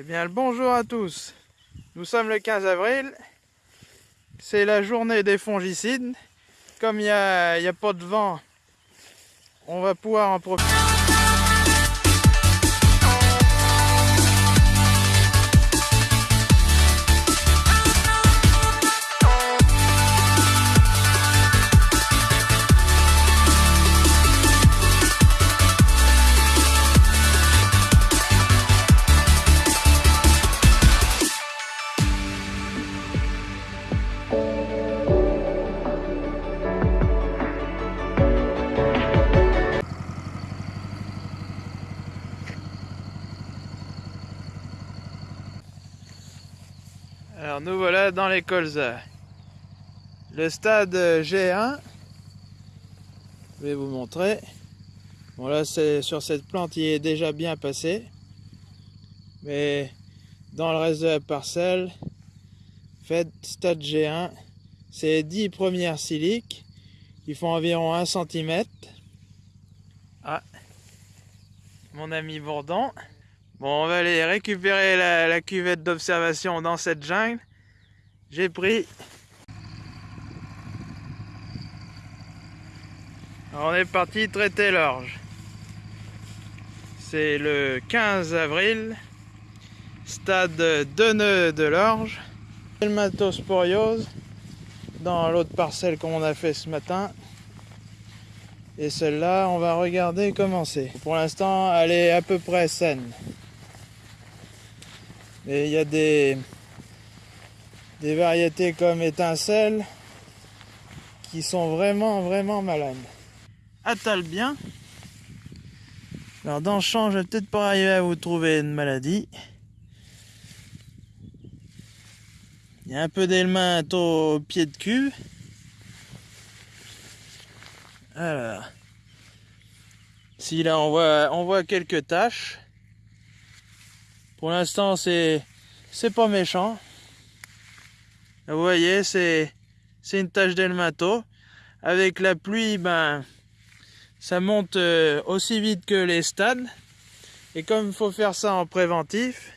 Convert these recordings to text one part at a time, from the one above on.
Eh bien, le bonjour à tous. Nous sommes le 15 avril. C'est la journée des fongicides. Comme il n'y a, a pas de vent, on va pouvoir en profiter. Le stade G1. Je vais vous montrer. Bon là c'est sur cette plante il est déjà bien passé. Mais dans le reste de la parcelle, fait stade G1, c'est 10 premières siliques qui font environ 1 cm. Ah, mon ami Bourdon. Bon, on va aller récupérer la, cuvette d'observation dans cette jungle. J'ai pris. on est parti traiter l'orge. C'est le 15 avril, stade de nœuds de l'orge. Helmatosporiose dans l'autre parcelle qu'on a fait ce matin. Et celle-là, on va regarder comment c'est. Pour l'instant, elle est à peu près saine. Et il y a des, des variétés comme étincelles qui sont vraiment vraiment malades. Attale bien. Alors dans le champ, je vais peut-être pas arriver à vous trouver une maladie. Il y a un peu d'éléments au pied de cul. Alors, si là on voit, on voit quelques taches. Pour l'instant, c'est pas méchant. Vous voyez, c'est une tache d'elmato. Avec la pluie, ben ça monte euh, aussi vite que les stades. Et comme il faut faire ça en préventif,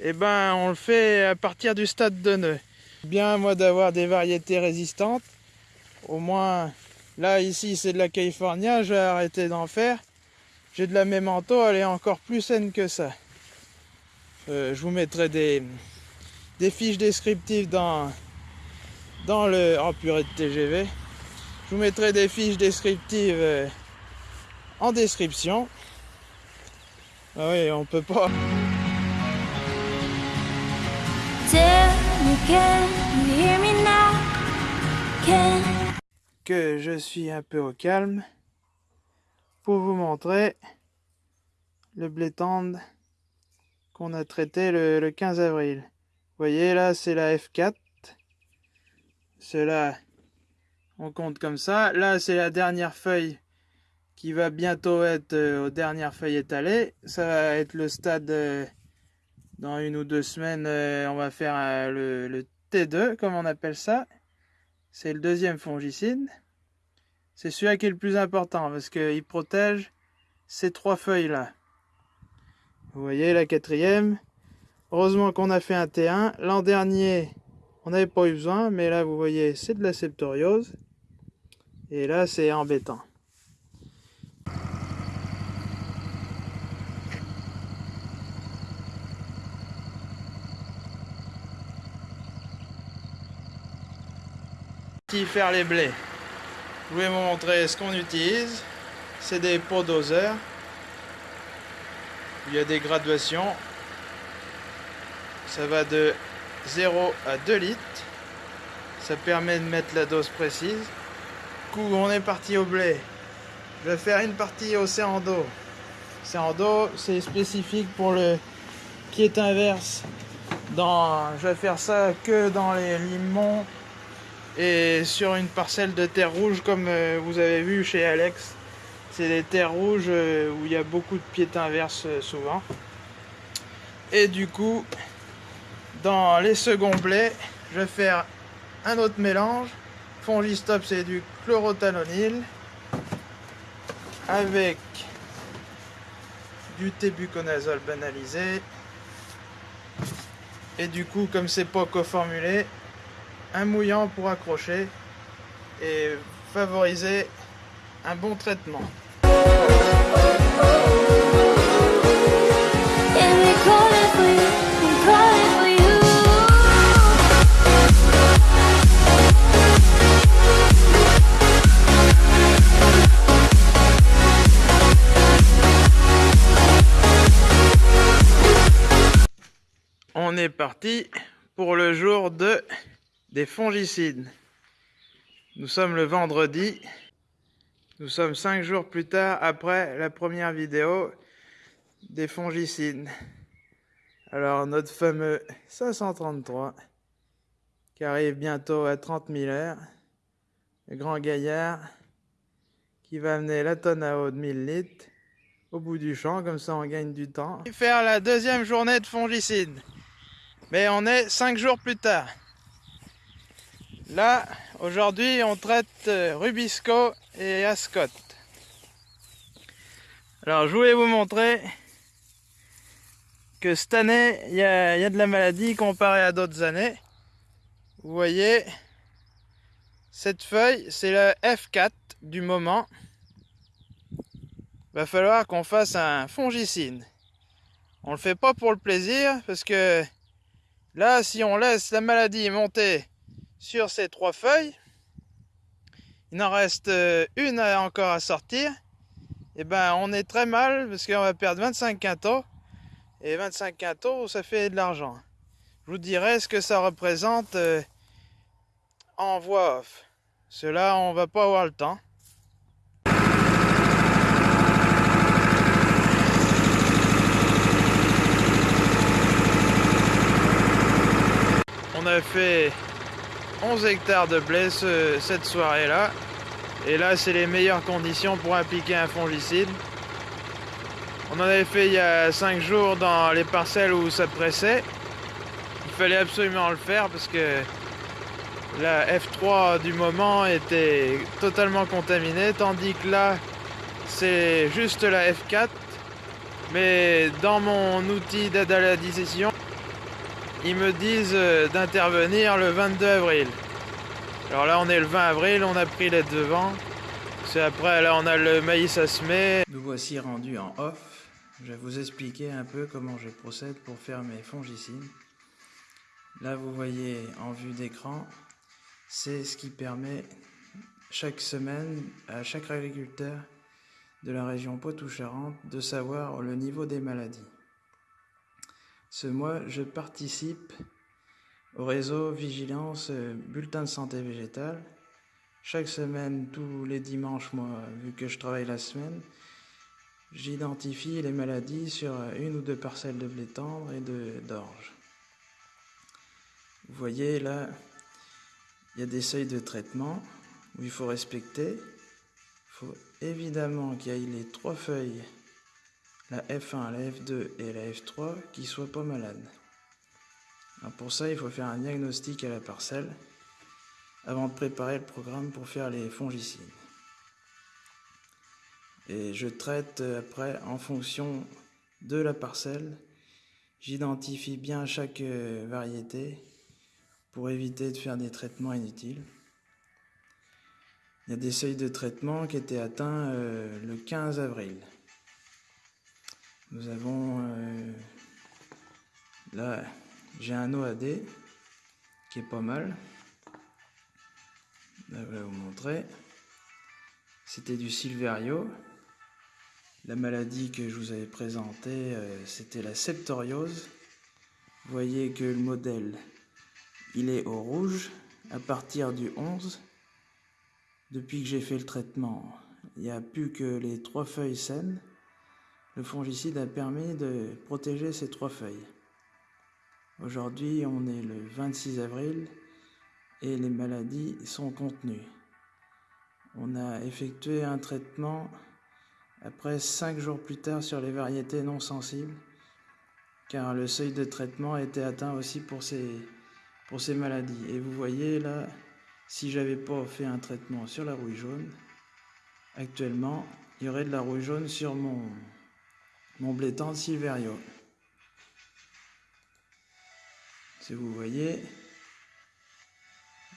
eh ben on le fait à partir du stade de nœud. Bien moi d'avoir des variétés résistantes. Au moins, là ici c'est de la California, je vais arrêter d'en faire. J'ai de la Memento, elle est encore plus saine que ça. Euh, je vous mettrai des, des fiches descriptives dans, dans le... Oh purée de TGV. Je vous mettrai des fiches descriptives euh, en description. Ah oui, on peut pas... Que je suis un peu au calme pour vous montrer le blé tendre qu'on a traité le, 15 avril. Voyez là c'est la F4. Cela on compte comme ça. Là c'est la dernière feuille qui va bientôt être euh, aux dernières feuilles étalées. Ça va être le stade euh, dans une ou deux semaines. Euh, on va faire le, le, T2 comme on appelle ça. C'est le deuxième fongicide. C'est celui-là qui est le plus important parce qu'il protège ces trois feuilles là. Vous voyez la quatrième. Heureusement qu'on a fait un T1. L'an dernier, on n'avait pas eu besoin, mais là, vous voyez, c'est de la septoriose. Et là, c'est embêtant. faire les blés? Je vais vous montrer ce qu'on utilise. C'est des pots doseurs il y a des graduations. Ça va de 0 à 2 litres. Ça permet de mettre la dose précise. coup, on est parti au blé. Je vais faire une partie au d'eau. d'eau, c'est spécifique pour le qui inverse. Dans, je vais faire ça que dans les limons et sur une parcelle de terre rouge comme euh, vous avez vu chez Alex c'est des terres rouges euh, où il y a beaucoup de pieds inverses euh, souvent. Et du coup, dans les seconds blés, je vais faire un autre mélange. Fongistop, c'est du chlorothalonil avec du tébuconazole banalisé Et du coup, comme c'est pas co-formulé, un mouillant pour accrocher et favoriser un bon traitement. Parti pour le jour de des fongicides. Nous sommes le vendredi. Nous sommes cinq jours plus tard après la première vidéo des fongicides. Alors notre fameux 533 qui arrive bientôt à 30 000 heures. Le grand gaillard qui va amener la tonne à eau de 1000 litres au bout du champ, comme ça on gagne du temps. Faire la deuxième journée de fongicide. Mais on est cinq jours plus tard. Là, aujourd'hui, on traite euh, Rubisco et Ascot. Alors, je voulais vous montrer que cette année, il y, a, de la maladie comparé à d'autres années. Vous voyez, cette feuille, c'est le F4 du moment. Va falloir qu'on fasse un fongicide. On le fait pas pour le plaisir, parce que là, si on laisse la maladie monter sur ces trois feuilles. Il en reste euh, une encore à sortir. Et eh ben on est très mal parce qu'on va perdre 25 quintaux. Et 25 quintaux, ça fait de l'argent. Je vous dirai ce que ça représente euh, en voix off. Cela, on va pas avoir le temps. Fait 11 hectares de blé cette soirée-là. Et là, c'est les meilleures conditions pour appliquer un fongicide. On en avait fait il y a 5 jours dans les parcelles où ça pressait. Il fallait absolument le faire parce que la F3 du moment était totalement contaminée, tandis que là, c'est juste la F4. Mais dans mon outil d'aide à la décision, ils me disent euh, d'intervenir le 22 avril. Alors là, on est le 20 avril, on a pris les devants. C'est après, là, on a le maïs à semer. Nous voici rendus en off. Je vais vous expliquer un peu comment je procède pour faire mes fongicides. Là, vous voyez en vue d'écran, c'est ce qui permet chaque semaine à chaque agriculteur de la région Poitou-Charentes de savoir le niveau des maladies. Ce mois, je participe au réseau Vigilance Bulletin de santé végétale. Chaque semaine, tous les dimanches, moi, vu que je travaille la semaine, j'identifie les maladies sur une ou deux parcelles de blé tendre et d'orge. Vous voyez là, il y a des seuils de traitement où il faut respecter. Il faut évidemment qu'il y ait les trois feuilles la F1, la F2 et la F3 qui soient pas malades. pour ça, il faut faire un diagnostic à la parcelle avant de préparer le programme pour faire les fongicides. Et je traite après en fonction de la parcelle. J'identifie bien chaque euh, variété pour éviter de faire des traitements inutiles. Il y a des seuils de traitement qui étaient atteints euh, le 15 avril. Nous avons euh, là, j'ai un OAD qui est pas mal. Là, je vais vous montrer. C'était du Silverio. La maladie que je vous avais présentée, euh, c'était la septoriose. Vous voyez que le modèle, il est au rouge à partir du 11. Depuis que j'ai fait le traitement, il n'y a plus que les trois feuilles saines. Le fongicide a permis de protéger ces trois feuilles. Aujourd'hui, on est le 26 avril et les maladies sont contenues. On a effectué un traitement après cinq jours plus tard sur les variétés non sensibles, car le seuil de traitement été atteint aussi pour ces, pour ces maladies. Et vous voyez là, si j'avais pas fait un traitement sur la rouille jaune, actuellement, il y aurait de la rouille jaune sur mon, mon blé Silverio. Si vous voyez,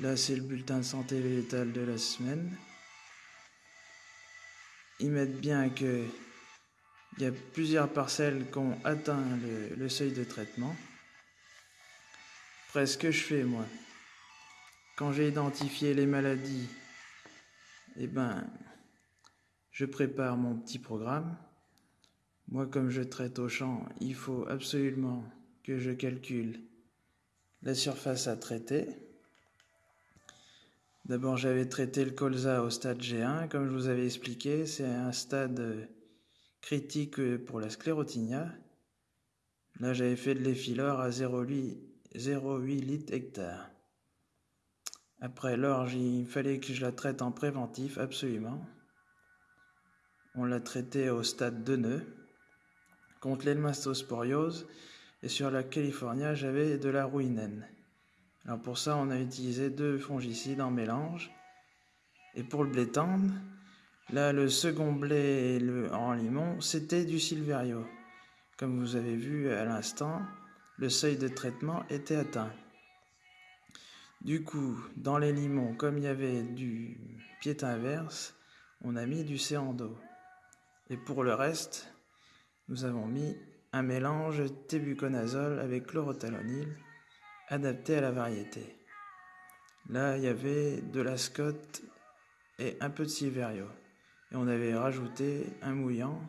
là c'est le bulletin de santé végétale de la semaine. Ils mettent bien que il y a plusieurs parcelles qui ont atteint le, seuil de traitement. Après, ce que je fais, moi, quand j'ai identifié les maladies, eh ben, je prépare mon petit programme. Moi, comme je traite au champ, il faut absolument que je calcule la surface à traiter. D'abord, j'avais traité le colza au stade G1, comme je vous avais expliqué, c'est un stade critique pour la sclérotinia. Là, j'avais fait de l'effilor à 0,8 litres hectare. Après l'orge, il fallait que je la traite en préventif, absolument. On l'a traité au stade de nœud contre l'elmastosporiose et sur la California, j'avais de la ruinène. Alors pour ça, on a utilisé deux fongicides en mélange. Et pour le blé tendre, Là, le second blé en limon, c'était du Silverio. Comme vous avez vu à l'instant, le seuil de traitement était atteint. Du coup, dans les limons, comme il y avait du pied inverse, on a mis du céando. Et pour le reste, nous avons mis un mélange tébuconazole avec chlorothalonil adapté à la variété. Là, il y avait de la scotte et un peu de silverio et on avait rajouté un mouillant.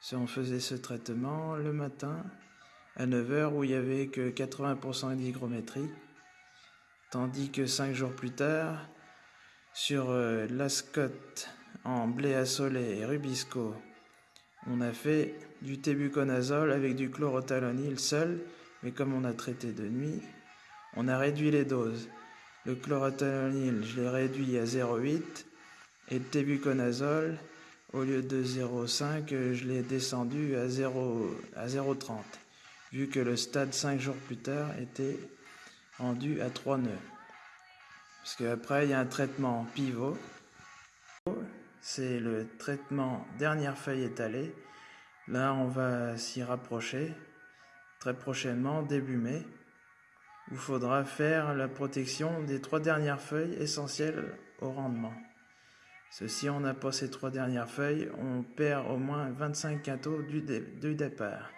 Si on faisait ce traitement le matin à 9h où il n'y avait que 80% d'hygrométrie, tandis que 5 jours plus tard, sur euh, l'ascote en blé assolé et rubisco, on a fait du tébuconazole avec du chlorothalonil seul, mais comme on a traité de nuit, on a réduit les doses. Le chlorothalonil, je l'ai réduit à 0,8 et le tébuconazole, au lieu de 0,5, je l'ai descendu à 0,30, vu que le stade 5 jours plus tard était rendu à 3 nœuds. Parce qu'après, il y a un traitement pivot. C'est le traitement dernière feuille étalée. Là, on va s'y rapprocher très prochainement, début mai, où il faudra faire la protection des trois dernières feuilles essentielles au rendement. Si on n'a pas ces trois dernières feuilles, on perd au moins 25 quintaux du, départ.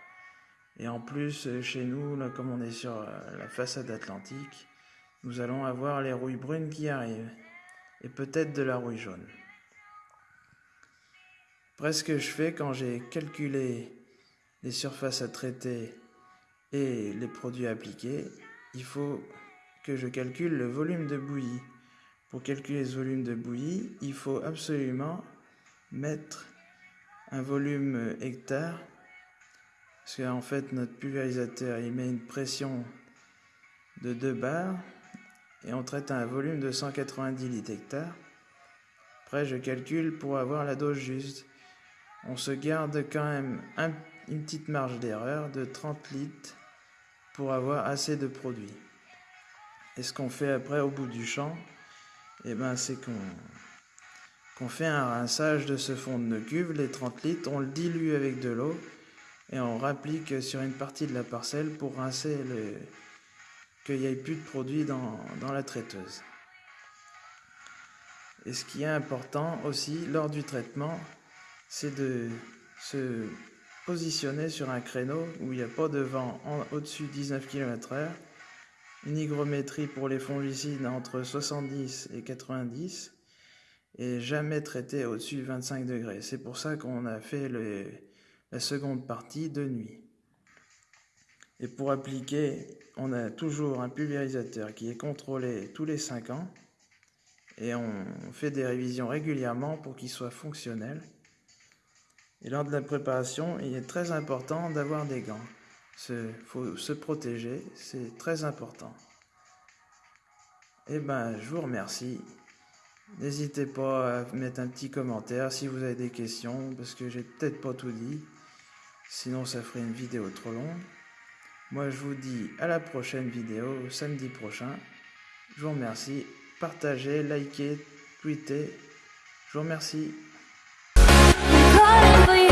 Et en plus, chez nous, comme on est sur euh, la façade atlantique, nous allons avoir les rouilles brunes qui arrivent. Et peut-être de la rouille jaune. Après, ce que je fais quand j'ai calculé les surfaces à traiter et les produits appliqués, il faut que je calcule le volume de bouillie. Pour calculer ce volume de bouillie, il faut absolument mettre un volume hectare, parce qu'en fait notre pulvérisateur il met une pression de 2 bars et on traite un volume de 190 litres hectare. Après je calcule pour avoir la dose juste. On se garde quand même une petite marge d'erreur de 30 litres pour avoir assez de produit. Et ce qu'on fait après au bout du champ, eh ben, c'est qu'on fait un rinçage de ce fond de cuve, les 30 litres, on le dilue avec de l'eau et on rapplique sur une partie de la parcelle pour rincer le qu'il n'y ait plus de produit dans, dans la traiteuse. Et ce qui est important aussi lors du traitement, c'est de se positionner sur un créneau où il n'y a pas de vent au-dessus de 19 km/h une hygrométrie pour les fongicides entre 70 et 90 et jamais traité au-dessus de 25 degrés. C'est pour ça qu'on a fait la seconde partie de nuit. Et pour appliquer, on a toujours un pulvérisateur qui est contrôlé tous les 5 ans et on fait des révisions régulièrement pour qu'il soit fonctionnel. Et lors de la préparation, il est très important d'avoir des gants. Il faut se protéger, c'est très important. Eh ben, je vous remercie. N'hésitez pas à mettre un petit commentaire si vous avez des questions, parce que j'ai peut-être pas tout dit. Sinon, ça ferait une vidéo trop longue. Moi, je vous dis à la prochaine vidéo, samedi prochain. Je vous remercie. Partagez, likez, tweetez. Je vous remercie. falling for you.